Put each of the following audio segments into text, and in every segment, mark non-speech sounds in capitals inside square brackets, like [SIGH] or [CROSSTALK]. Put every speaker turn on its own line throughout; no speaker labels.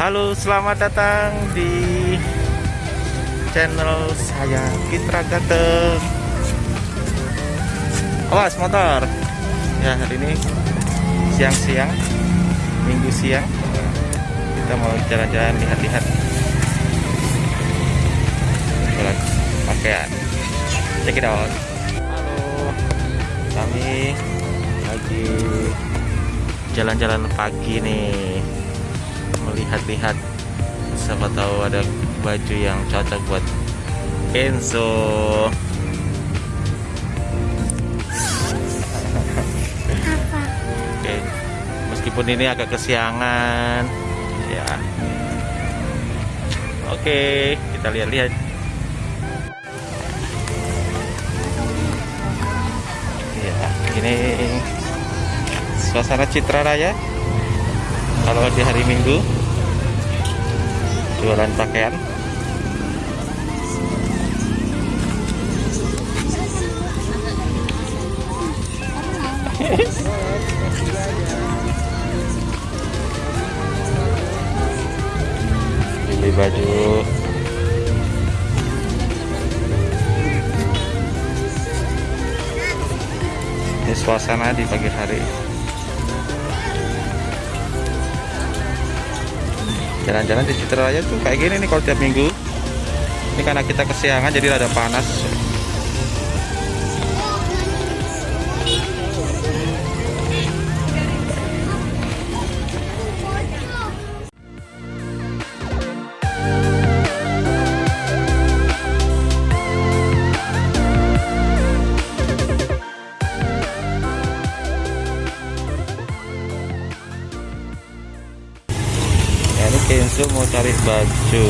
Halo, selamat datang di channel saya Kitra Gateng. Awas motor. Ya, hari ini siang-siang, minggu siang. Kita mau jalan-jalan lihat-lihat. Pakaian. Check it out. Halo. Kami lagi jalan-jalan pagi nih melihat-lihat. Siapa tahu ada baju yang cocok buat Enzo. Oke, meskipun ini agak kesiangan ya. Oke, kita lihat-lihat. Ya ini suasana Citra Raya kalau di hari Minggu jualan pakaian. [LAUGHS] Beli baju. Ini suasana di pagi hari jalan-jalan di Citra Raya tuh kayak gini nih kalau tiap minggu. Ini karena kita kesiangan jadi rada panas Kenzo mau cari baju.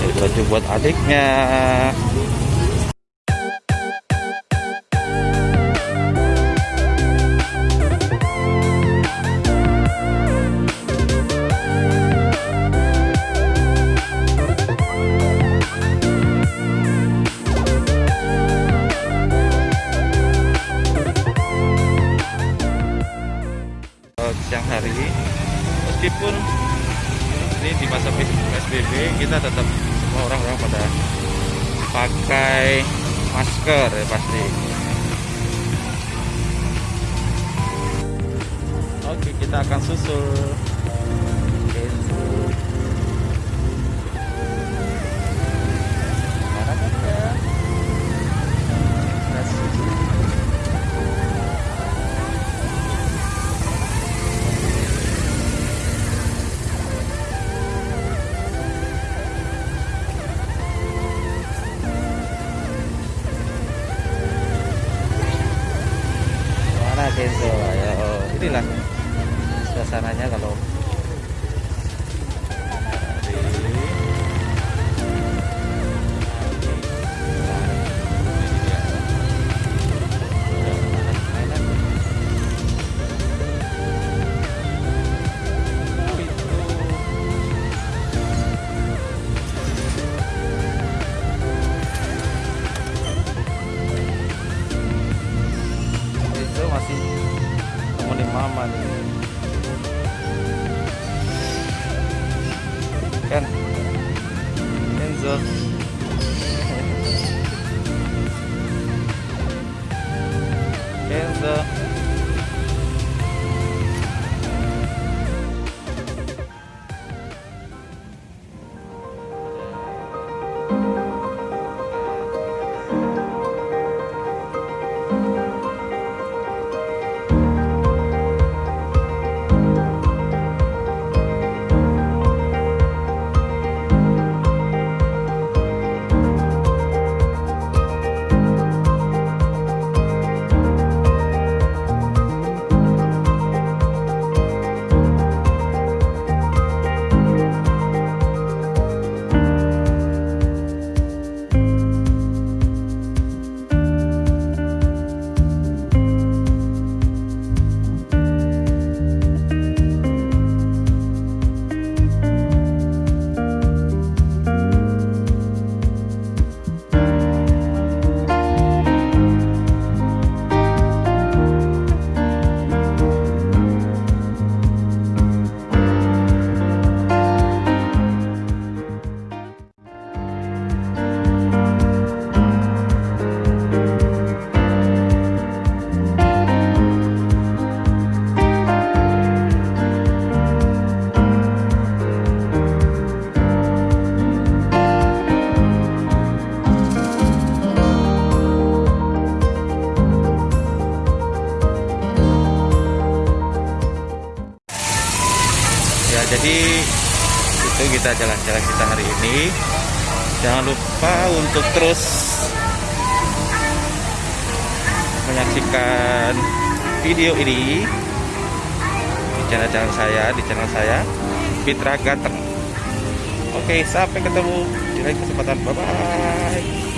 Cari baju buat adiknya. Siang hari meskipun ini di masa PSBB kita tetap semua orang-orang pada pakai masker ya pasti. Oke kita akan susul Kenzo ya oh, inilah suasananya kalau Enzo jadi itu kita jalan-jalan kita hari ini. Jangan lupa untuk terus menyaksikan video ini di channel-channel saya di channel saya Fitra Gateng oke sampai ketemu di lain kesempatan. Bye bye